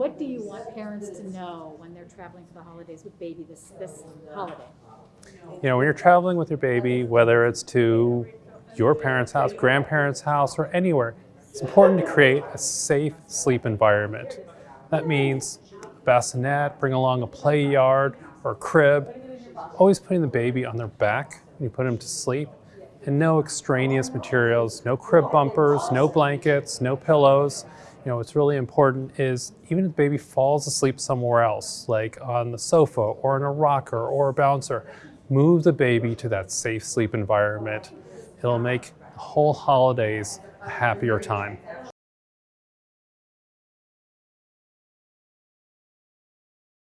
what do you want parents to know when they're traveling for the holidays with baby this, this holiday? You know, when you're traveling with your baby, whether it's to your parents' house, grandparents' house, or anywhere, it's important to create a safe sleep environment. That means bassinet, bring along a play yard or crib, always putting the baby on their back when you put them to sleep, and no extraneous materials, no crib bumpers, no blankets, no pillows. You know, what's really important is even if the baby falls asleep somewhere else, like on the sofa or in a rocker or a bouncer, move the baby to that safe sleep environment. It'll make whole holidays a happier time.